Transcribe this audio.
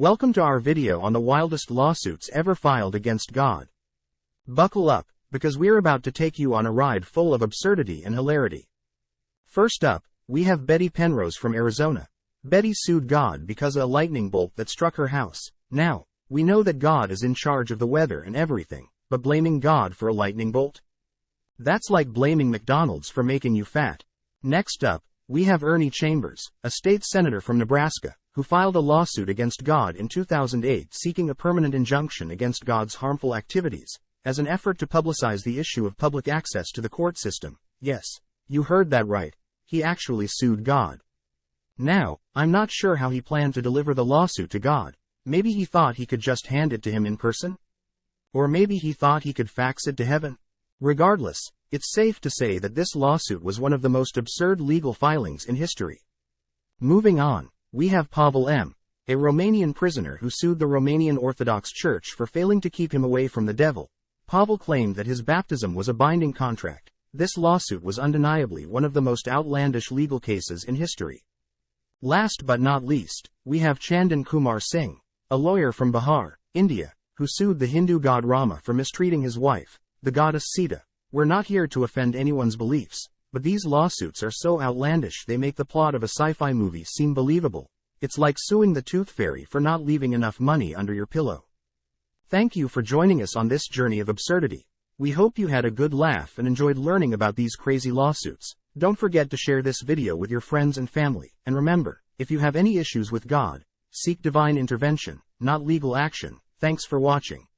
Welcome to our video on the wildest lawsuits ever filed against God. Buckle up, because we're about to take you on a ride full of absurdity and hilarity. First up, we have Betty Penrose from Arizona. Betty sued God because of a lightning bolt that struck her house. Now, we know that God is in charge of the weather and everything, but blaming God for a lightning bolt? That's like blaming McDonald's for making you fat. Next up, we have Ernie Chambers, a state senator from Nebraska, who filed a lawsuit against God in 2008 seeking a permanent injunction against God's harmful activities, as an effort to publicize the issue of public access to the court system. Yes, you heard that right. He actually sued God. Now, I'm not sure how he planned to deliver the lawsuit to God. Maybe he thought he could just hand it to him in person? Or maybe he thought he could fax it to heaven? Regardless, it's safe to say that this lawsuit was one of the most absurd legal filings in history. Moving on, we have Pavel M., a Romanian prisoner who sued the Romanian Orthodox Church for failing to keep him away from the devil. Pavel claimed that his baptism was a binding contract. This lawsuit was undeniably one of the most outlandish legal cases in history. Last but not least, we have Chandan Kumar Singh, a lawyer from Bihar, India, who sued the Hindu god Rama for mistreating his wife, the goddess Sita. We're not here to offend anyone's beliefs, but these lawsuits are so outlandish they make the plot of a sci-fi movie seem believable. It's like suing the tooth fairy for not leaving enough money under your pillow. Thank you for joining us on this journey of absurdity. We hope you had a good laugh and enjoyed learning about these crazy lawsuits. Don't forget to share this video with your friends and family, and remember, if you have any issues with God, seek divine intervention, not legal action. Thanks for watching.